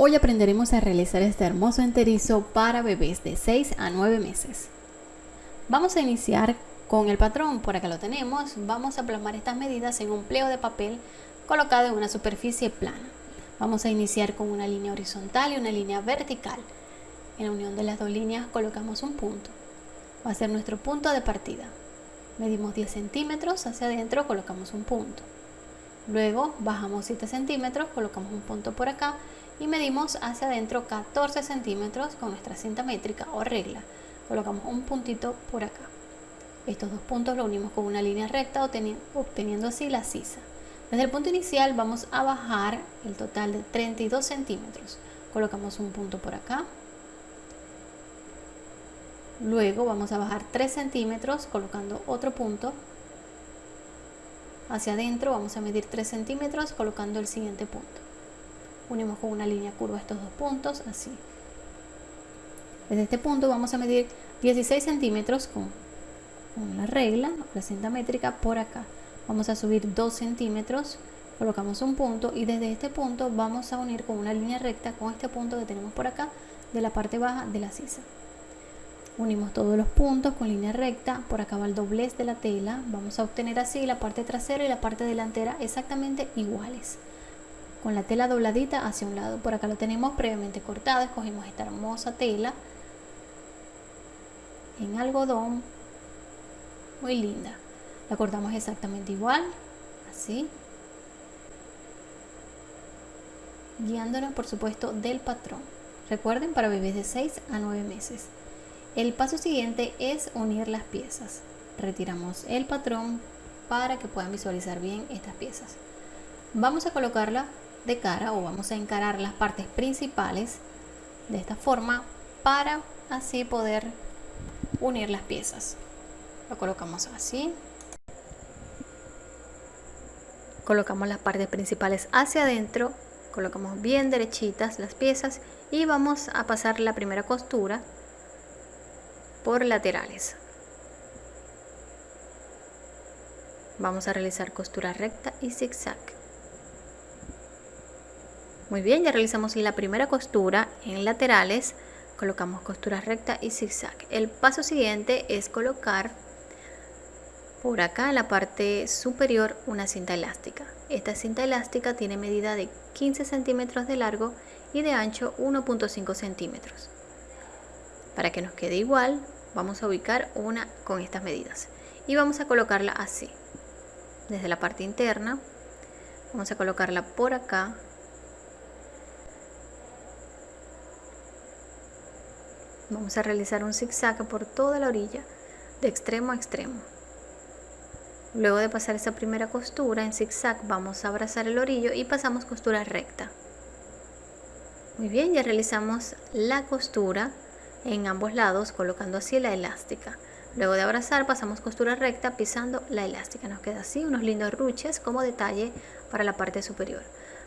Hoy aprenderemos a realizar este hermoso enterizo para bebés de 6 a 9 meses. Vamos a iniciar con el patrón, por acá lo tenemos. Vamos a plasmar estas medidas en un pliego de papel colocado en una superficie plana. Vamos a iniciar con una línea horizontal y una línea vertical. En la unión de las dos líneas colocamos un punto. Va a ser nuestro punto de partida. Medimos 10 centímetros hacia adentro, colocamos un punto. Luego bajamos 7 centímetros, colocamos un punto por acá y medimos hacia adentro 14 centímetros con nuestra cinta métrica o regla. Colocamos un puntito por acá. Estos dos puntos lo unimos con una línea recta obteniendo así la sisa. Desde el punto inicial vamos a bajar el total de 32 centímetros. Colocamos un punto por acá. Luego vamos a bajar 3 centímetros colocando otro punto. Hacia adentro vamos a medir 3 centímetros colocando el siguiente punto unimos con una línea curva estos dos puntos, así. Desde este punto vamos a medir 16 centímetros con, con la regla, la cinta métrica, por acá. Vamos a subir 2 centímetros, colocamos un punto y desde este punto vamos a unir con una línea recta con este punto que tenemos por acá de la parte baja de la sisa. Unimos todos los puntos con línea recta, por acá va el doblez de la tela, vamos a obtener así la parte trasera y la parte delantera exactamente iguales con la tela dobladita hacia un lado. Por acá lo tenemos previamente cortado, escogimos esta hermosa tela en algodón, muy linda. La cortamos exactamente igual, así, guiándonos por supuesto del patrón. Recuerden para bebés de 6 a 9 meses. El paso siguiente es unir las piezas. Retiramos el patrón para que puedan visualizar bien estas piezas. Vamos a colocarla de cara o vamos a encarar las partes principales de esta forma para así poder unir las piezas. Lo colocamos así. Colocamos las partes principales hacia adentro colocamos bien derechitas las piezas y vamos a pasar la primera costura por laterales. Vamos a realizar costura recta y zigzag muy bien, ya realizamos la primera costura en laterales, colocamos costura recta y zigzag. El paso siguiente es colocar por acá en la parte superior una cinta elástica. Esta cinta elástica tiene medida de 15 centímetros de largo y de ancho 1.5 centímetros. Para que nos quede igual, vamos a ubicar una con estas medidas y vamos a colocarla así. Desde la parte interna, vamos a colocarla por acá Vamos a realizar un zigzag por toda la orilla, de extremo a extremo. Luego de pasar esa primera costura en zigzag vamos a abrazar el orillo y pasamos costura recta. Muy bien, ya realizamos la costura en ambos lados colocando así la elástica. Luego de abrazar pasamos costura recta pisando la elástica. Nos queda así unos lindos ruches como detalle para la parte superior.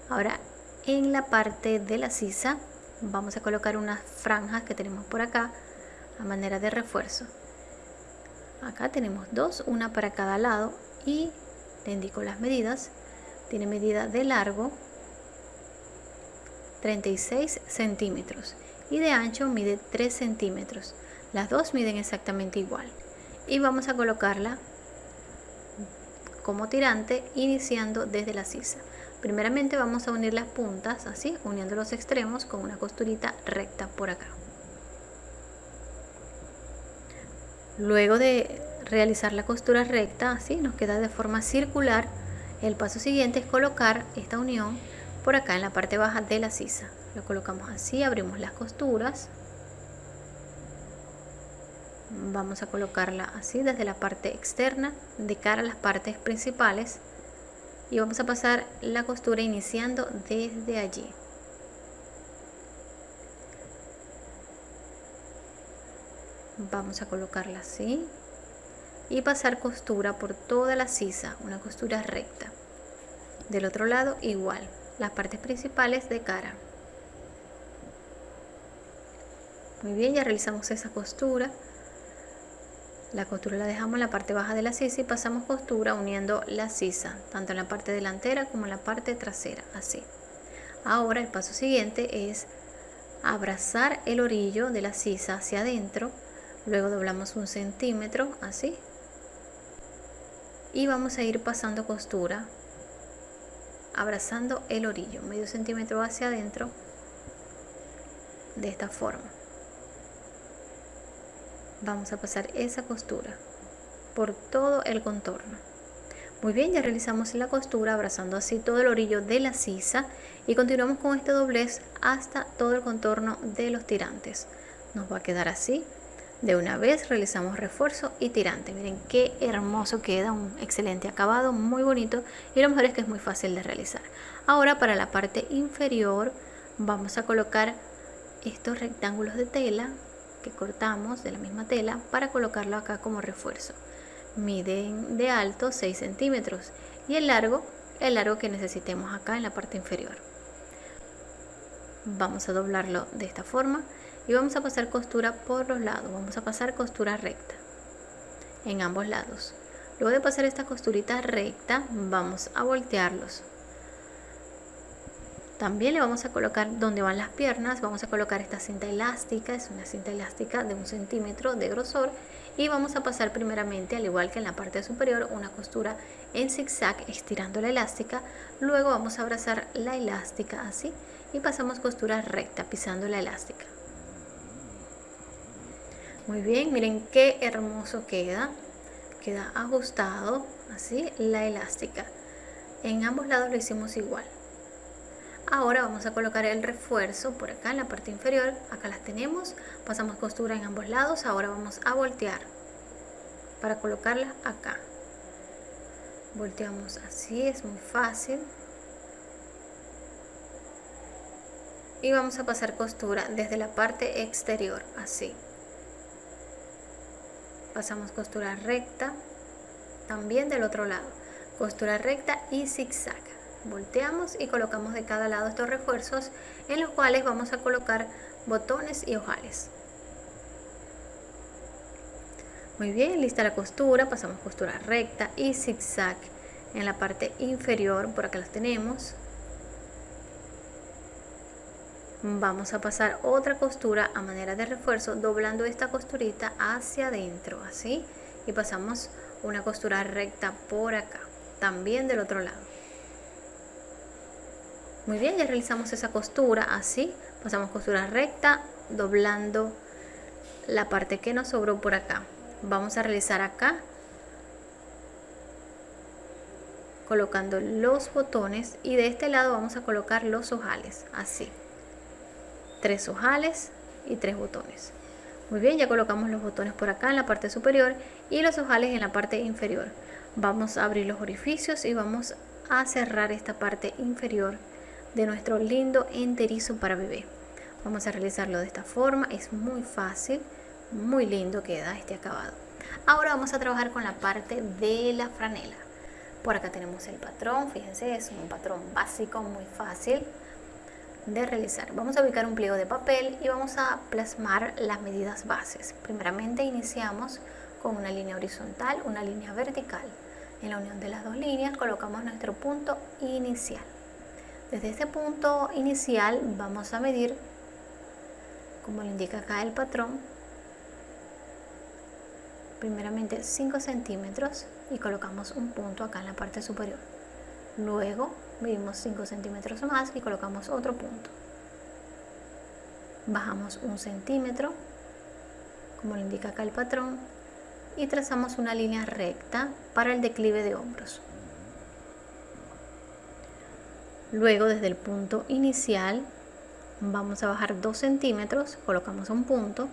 Ahora en la parte de la sisa vamos a colocar unas franjas que tenemos por acá a manera de refuerzo. Acá tenemos dos una para cada lado y le indico las medidas. Tiene medida de largo 36 centímetros y de ancho mide 3 centímetros. Las dos miden exactamente igual. Y vamos a colocarla como tirante iniciando desde la sisa primeramente vamos a unir las puntas así uniendo los extremos con una costurita recta por acá. Luego de realizar la costura recta así nos queda de forma circular el paso siguiente es colocar esta unión por acá en la parte baja de la sisa. Lo colocamos así abrimos las costuras. Vamos a colocarla así desde la parte externa de cara a las partes principales y vamos a pasar la costura iniciando desde allí. Vamos a colocarla así y pasar costura por toda la sisa una costura recta. Del otro lado igual las partes principales de cara. Muy bien ya realizamos esa costura la costura la dejamos en la parte baja de la sisa y pasamos costura uniendo la sisa, tanto en la parte delantera como en la parte trasera, así. Ahora el paso siguiente es abrazar el orillo de la sisa hacia adentro, luego doblamos un centímetro así y vamos a ir pasando costura abrazando el orillo medio centímetro hacia adentro de esta forma vamos a pasar esa costura por todo el contorno. Muy bien ya realizamos la costura abrazando así todo el orillo de la sisa y continuamos con este doblez hasta todo el contorno de los tirantes. Nos va a quedar así. De una vez realizamos refuerzo y tirante. Miren qué hermoso queda un excelente acabado muy bonito y lo mejor es que es muy fácil de realizar. Ahora para la parte inferior vamos a colocar estos rectángulos de tela que cortamos de la misma tela para colocarlo acá como refuerzo. Miden de alto 6 centímetros y el largo el largo que necesitemos acá en la parte inferior. Vamos a doblarlo de esta forma y vamos a pasar costura por los lados. Vamos a pasar costura recta en ambos lados. Luego de pasar esta costurita recta vamos a voltearlos también le vamos a colocar donde van las piernas vamos a colocar esta cinta elástica es una cinta elástica de un centímetro de grosor y vamos a pasar primeramente al igual que en la parte superior una costura en zigzag estirando la elástica luego vamos a abrazar la elástica así y pasamos costura recta pisando la elástica. Muy bien miren qué hermoso queda queda ajustado así la elástica. En ambos lados lo hicimos igual ahora vamos a colocar el refuerzo por acá en la parte inferior. Acá las tenemos. Pasamos costura en ambos lados. Ahora vamos a voltear para colocarla acá. Volteamos así es muy fácil. Y vamos a pasar costura desde la parte exterior así. Pasamos costura recta también del otro lado. Costura recta y zigzag volteamos y colocamos de cada lado estos refuerzos en los cuales vamos a colocar botones y ojales. Muy bien lista la costura pasamos costura recta y zigzag en la parte inferior por acá las tenemos. Vamos a pasar otra costura a manera de refuerzo doblando esta costurita hacia adentro así. Y pasamos una costura recta por acá también del otro lado muy bien ya realizamos esa costura así pasamos costura recta doblando la parte que nos sobró por acá. Vamos a realizar acá colocando los botones y de este lado vamos a colocar los ojales así. Tres ojales y tres botones. Muy bien ya colocamos los botones por acá en la parte superior y los ojales en la parte inferior. Vamos a abrir los orificios y vamos a cerrar esta parte inferior de nuestro lindo enterizo para bebé vamos a realizarlo de esta forma es muy fácil muy lindo queda este acabado ahora vamos a trabajar con la parte de la franela por acá tenemos el patrón fíjense es un patrón básico muy fácil de realizar. Vamos a ubicar un pliego de papel y vamos a plasmar las medidas bases. Primeramente iniciamos con una línea horizontal, una línea vertical. En la unión de las dos líneas colocamos nuestro punto inicial. Desde este punto inicial vamos a medir, como le indica acá el patrón, primeramente 5 centímetros y colocamos un punto acá en la parte superior. Luego medimos 5 centímetros más y colocamos otro punto. Bajamos un centímetro, como lo indica acá el patrón, y trazamos una línea recta para el declive de hombros. Luego desde el punto inicial vamos a bajar 2 centímetros, colocamos un punto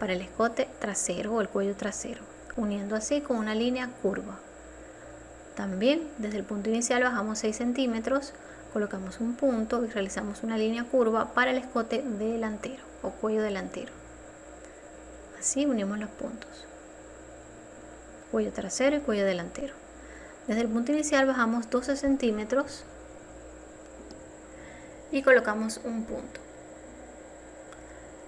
para el escote trasero o el cuello trasero, uniendo así con una línea curva. También desde el punto inicial bajamos 6 centímetros, colocamos un punto y realizamos una línea curva para el escote delantero o cuello delantero. Así unimos los puntos. Cuello trasero y cuello delantero. Desde el punto inicial bajamos 12 centímetros y colocamos un punto.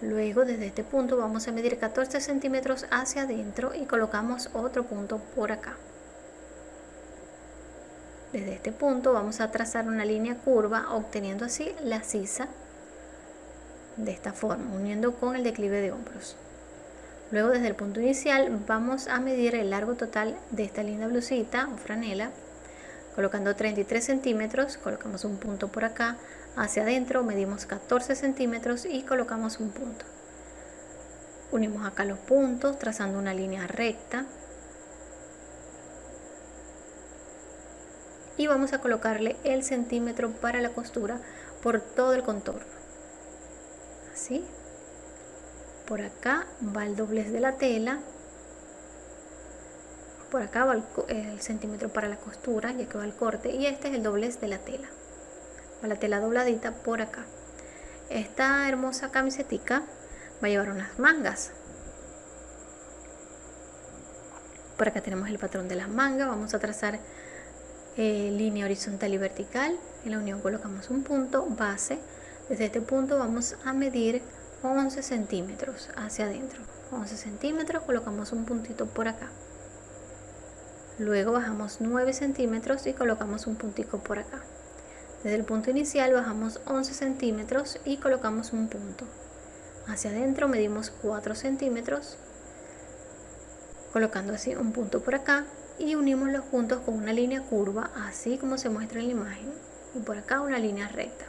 Luego desde este punto vamos a medir 14 centímetros hacia adentro y colocamos otro punto por acá. desde este punto vamos a trazar una línea curva obteniendo así la sisa de esta forma, uniendo con el declive de hombros. Luego desde el punto inicial vamos a medir el largo total de esta linda blusita o franela, colocando 33 centímetros, colocamos un punto por acá, hacia adentro medimos 14 centímetros y colocamos un punto. Unimos acá los puntos trazando una línea recta. Y vamos a colocarle el centímetro para la costura por todo el contorno. Así por acá va el doblez de la tela. Por acá va el, centímetro para la costura ya que va el corte. Y este es el doblez de la tela. Va la tela dobladita por acá. Esta hermosa camisetica va a llevar unas mangas. Por acá tenemos el patrón de las mangas. Vamos a trazar eh, línea horizontal y vertical. En la unión colocamos un punto base. Desde este punto vamos a medir 11 centímetros hacia adentro. 11 centímetros colocamos un puntito por acá. Luego bajamos 9 centímetros y colocamos un puntico por acá. Desde el punto inicial bajamos 11 centímetros y colocamos un punto. Hacia adentro medimos 4 centímetros colocando así un punto por acá y unimos los puntos con una línea curva así como se muestra en la imagen y por acá una línea recta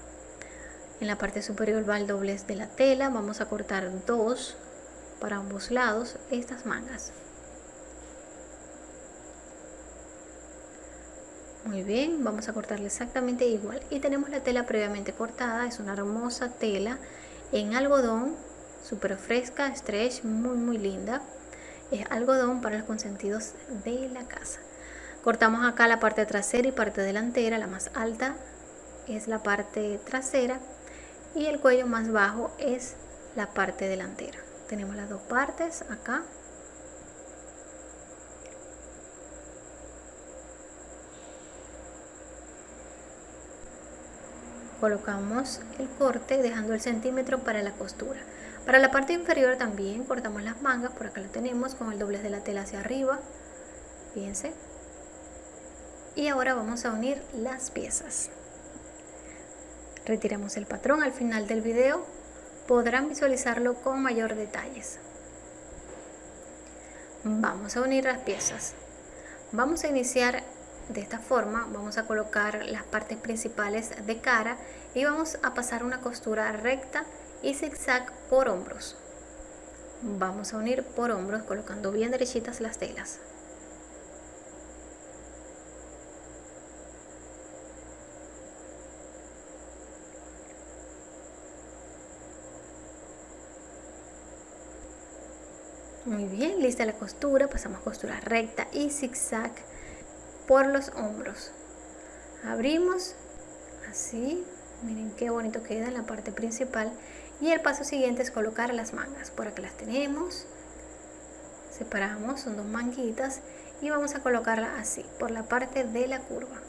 en la parte superior va el doblez de la tela. Vamos a cortar dos para ambos lados estas mangas. Muy bien vamos a cortarle exactamente igual. Y tenemos la tela previamente cortada. Es una hermosa tela en algodón súper fresca stretch muy muy linda. Es algodón para los consentidos de la casa. Cortamos acá la parte trasera y parte delantera. La más alta es la parte trasera y el cuello más bajo es la parte delantera. Tenemos las dos partes acá. Colocamos el corte dejando el centímetro para la costura. Para la parte inferior también cortamos las mangas por acá lo tenemos con el doblez de la tela hacia arriba. Fíjense. Y ahora vamos a unir las piezas Retiramos el patrón al final del video, podrán visualizarlo con mayor detalles. Vamos a unir las piezas. Vamos a iniciar de esta forma, vamos a colocar las partes principales de cara y vamos a pasar una costura recta y zigzag por hombros. Vamos a unir por hombros colocando bien derechitas las telas. Muy bien, lista la costura, pasamos costura recta y zigzag por los hombros. Abrimos así, miren qué bonito queda en la parte principal. Y el paso siguiente es colocar las mangas. Por acá las tenemos. Separamos, son dos manguitas y vamos a colocarla así, por la parte de la curva.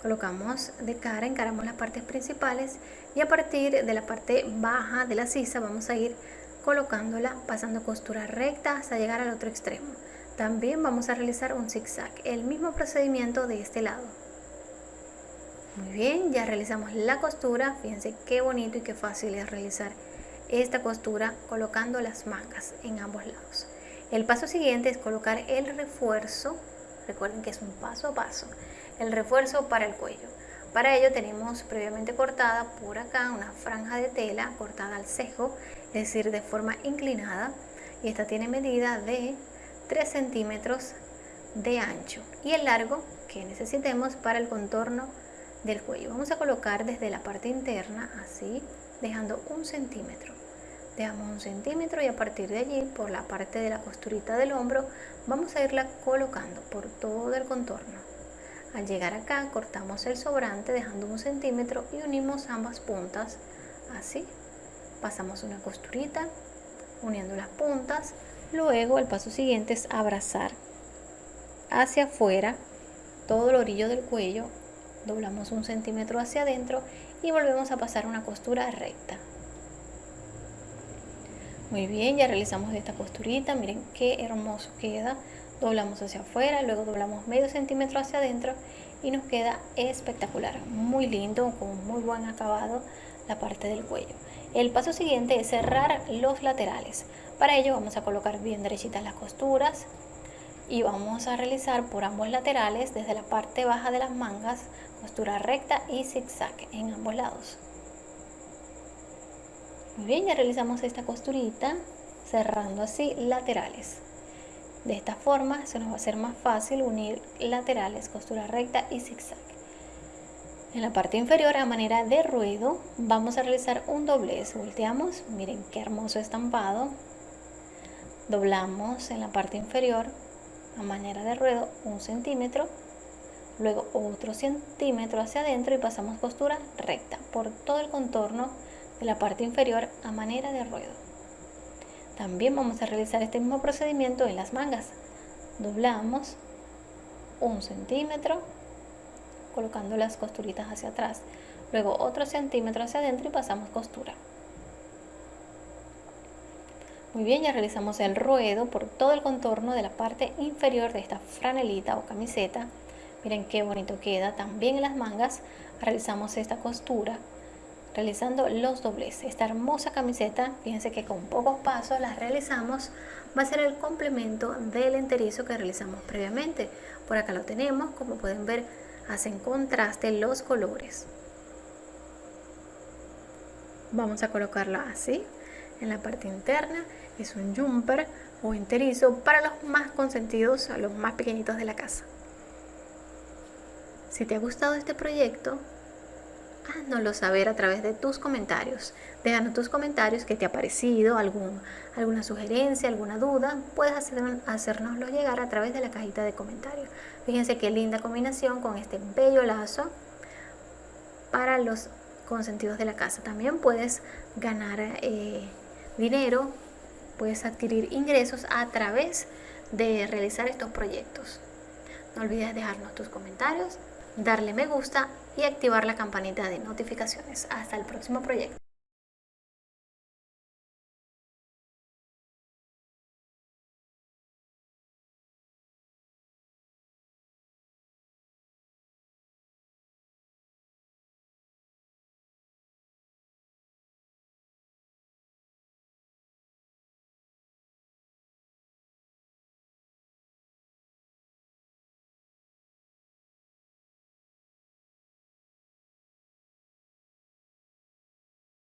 Colocamos de cara, encaramos las partes principales y a partir de la parte baja de la sisa vamos a ir colocándola pasando costura recta hasta llegar al otro extremo. También vamos a realizar un zigzag, el mismo procedimiento de este lado. Muy bien, ya realizamos la costura, fíjense qué bonito y qué fácil es realizar esta costura colocando las mangas en ambos lados. El paso siguiente es colocar el refuerzo, recuerden que es un paso a paso, el refuerzo para el cuello. Para ello tenemos previamente cortada por acá una franja de tela cortada al cejo, decir, de forma inclinada. Y esta tiene medida de 3 centímetros de ancho y el largo que necesitemos para el contorno del cuello. Vamos a colocar desde la parte interna así, dejando un centímetro. Dejamos un centímetro y a partir de allí, por la parte de la costurita del hombro, vamos a irla colocando por todo el contorno. Al llegar acá cortamos el sobrante dejando un centímetro y unimos ambas puntas así. Pasamos una costurita uniendo las puntas. Luego el paso siguiente es abrazar hacia afuera todo el orillo del cuello. Doblamos un centímetro hacia adentro y volvemos a pasar una costura recta. Muy bien, ya realizamos esta costurita. Miren qué hermoso queda doblamos hacia afuera, luego doblamos medio centímetro hacia adentro y nos queda espectacular, muy lindo, con muy buen acabado la parte del cuello. El paso siguiente es cerrar los laterales. Para ello vamos a colocar bien derechitas las costuras y vamos a realizar por ambos laterales desde la parte baja de las mangas costura recta y zigzag en ambos lados. Muy bien, ya realizamos esta costurita cerrando así laterales. De esta forma se nos va a hacer más fácil unir laterales, costura recta y zigzag. En la parte inferior a manera de ruedo vamos a realizar un doblez. Volteamos, miren qué hermoso estampado. Doblamos en la parte inferior a manera de ruedo un centímetro, luego otro centímetro hacia adentro y pasamos costura recta por todo el contorno de la parte inferior a manera de ruedo. También vamos a realizar este mismo procedimiento en las mangas. Doblamos un centímetro colocando las costuritas hacia atrás. Luego otro centímetro hacia adentro y pasamos costura. Muy bien, ya realizamos el ruedo por todo el contorno de la parte inferior de esta franelita o camiseta. Miren qué bonito queda. También en las mangas realizamos esta costura realizando los dobleces. Esta hermosa camiseta, fíjense que con pocos pasos las realizamos, va a ser el complemento del enterizo que realizamos previamente. Por acá lo tenemos, como pueden ver, hacen contraste los colores. Vamos a colocarlo así, en la parte interna, es un jumper o enterizo para los más consentidos, a los más pequeñitos de la casa. Si te ha gustado este proyecto, háznoslo saber a través de tus comentarios. Déjanos tus comentarios, qué te ha parecido, algún, alguna sugerencia, alguna duda. Puedes hacer, hacérnoslo llegar a través de la cajita de comentarios. Fíjense qué linda combinación con este bello lazo para los consentidos de la casa. También puedes ganar eh, dinero, puedes adquirir ingresos a través de realizar estos proyectos. No olvides dejarnos tus comentarios, darle me gusta y activar la campanita de notificaciones. Hasta el próximo proyecto.